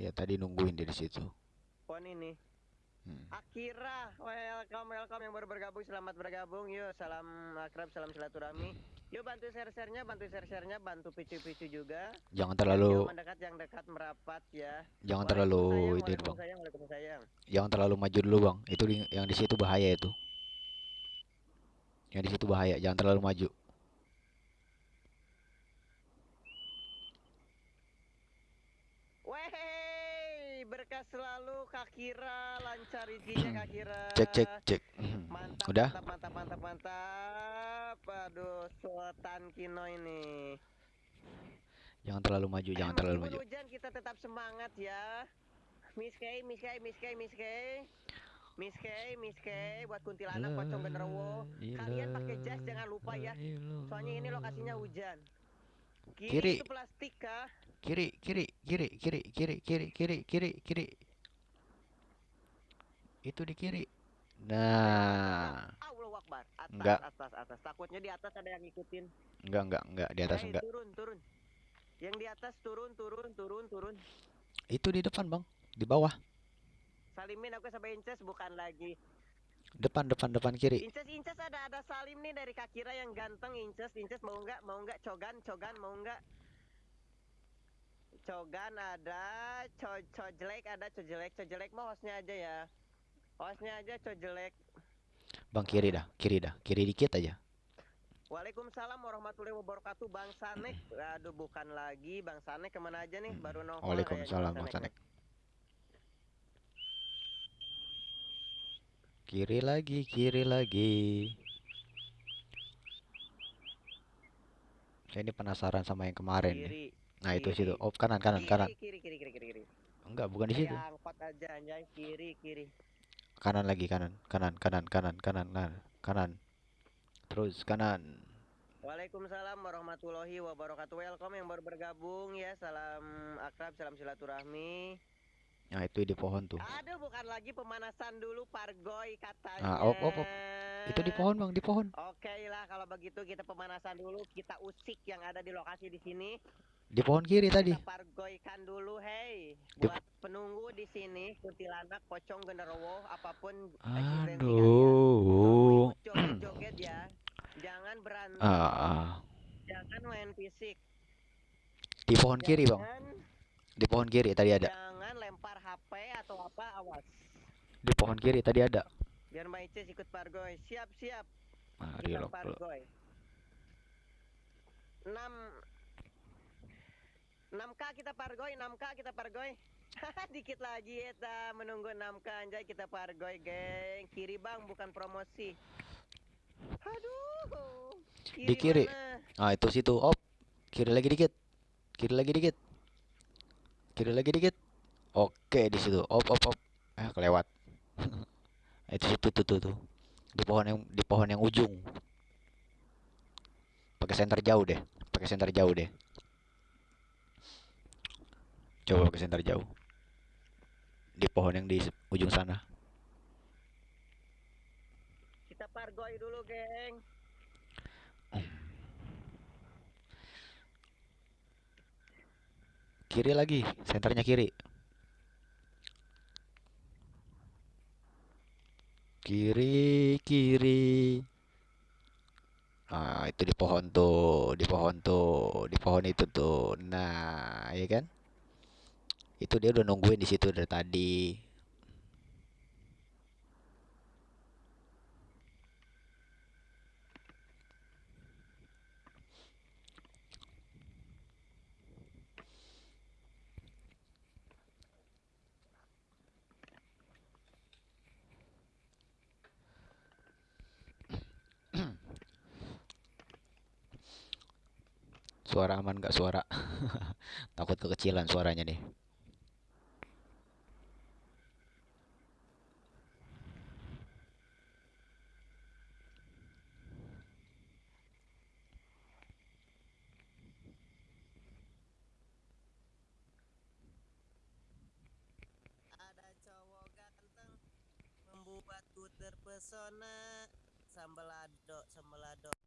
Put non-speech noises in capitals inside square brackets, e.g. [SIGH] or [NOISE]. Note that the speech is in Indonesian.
Ya tadi nungguin dia di situ. Pohon ini. Hmm. Akira, welcome welcome yang baru bergabung, selamat bergabung. Yuk, salam akrab, salam silaturahmi. Yuk bantu share-sharenya, bantu share-sharenya, bantu picu-picu juga. Jangan Yang terlalu jauh mendekat, yang dekat merapat ya. jangan terlalu itu bang. Jangan terlalu maju dulu bang. Itu yang di situ bahaya itu. Yang di situ bahaya. Jangan terlalu maju. Selalu Kakira, lancar rezekinya Kakira. Cek cek cek. Hmm. Mantap, Udah. mantap, mantap, mantap, mantap. Aduh, Sultan Kino ini. Jangan terlalu maju. Jangan Eh, terlalu maju. hujan kita tetap semangat ya. Miss Kay, Miss Kay, Miss Kay, Miss Kay. Miss Kay, Miss Kay buat kuntilanak pocong genderuwo. Kalian pakai jas jangan lupa ya. Soalnya ini lokasinya hujan. Kiri, Kiri. itu plastik kah? Kiri kiri kiri kiri kiri kiri kiri kiri kiri. Itu di kiri. Nah. Atas, Enggak. atas, atas. Takutnya di atas ada yang ngikutin. enggak enggak enggak di atas Hei, enggak. turun, turun. Yang di atas turun, turun, turun, turun. Itu di depan bang. Di bawah. Salimin aku sampai Inces bukan lagi. Depan depan depan kiri. Inces, Inces ada ada Salim nih dari Kakira yang ganteng. Inces, Inces mau nggak? Mau nggak? Cogan, Cogan mau nggak? Cogan ada, Co Cojelek ada, Cojelek, Cojelek mah hostnya aja ya. Hostnya aja Cojelek. Bang kiri dah, kiri dah, kiri dikit aja. Waalaikumsalam warahmatullahi wabarakatuh Bang Sanek Aduh bukan lagi Bang Sanek ke mana aja nih baru nongol Waalaikumsalam Bang Sanek. Kiri lagi, kiri lagi. Saya ini penasaran sama yang kemarin nih. Kiri Nah itu kiri. situ. Oh kanan kanan Kiri, kanan. Kiri kiri kiri kiri kiri Enggak bukan di situ. Angkot aja anjay Kiri kiri Kanan lagi kanan kanan kanan kanan kanan kanan kanan. Terus kanan. Waalaikumsalam warahmatullahi wabarakatuh Welcome yang baru bergabung ya Salam akrab, salam silaturahmi Nah itu di pohon tuh. Aduh bukan lagi pemanasan dulu Pargoy katanya Ah, op, op, op. Itu di pohon bang, di pohon. Oke lah kalau begitu kita pemanasan dulu Kita usik yang ada di lokasi di sini Di pohon kiri tadi. Kita pargoykan dulu, hey. Di- Buat penunggu di sini, kuntilanak, pocong, genderuwo, apa pun Aduh. Joget-joget ya. Jangan berantem, Ah, jangan main fisik. di pohon kiri bang. Jangan, Di pohon kiri tadi ada. jangan lempar HP atau apa, awas. Di pohon kiri tadi ada. Biar Mbak Icis ikut pargoy. Siap, siap. Loh. pargoy. 6 6K kita pargoy, 6K kita pargoy. [LAUGHS] Dikit lagi eta menunggu 6K anjay kita pargoy, geng. Kiri Bang, bukan promosi. Aduh. Di kiri. mana? Ah itu situ. Op. Kiri lagi dikit. Kiri lagi dikit. Kiri lagi dikit. Oke di situ. Op op op. Eh kelewat. [LAUGHS] itu situ tuh tuh tuh. Di pohon yang di pohon yang ujung. Pakai senter jauh deh. Pakai senter jauh deh. Coba pakai senter jauh. Di pohon yang di ujung sana. Kita pargoy dulu, geng. Kiri lagi, senternya kiri. Kiri, kiri. Ah, itu di pohon tuh, di pohon tuh, di pohon itu tuh. Nah, ya kan? Itu dia udah nungguin di situ dari tadi. Suara aman nggak suara? [LAUGHS] Takut kekecilan suaranya nih. Membuatku terpesona. Sambelado, sambelado.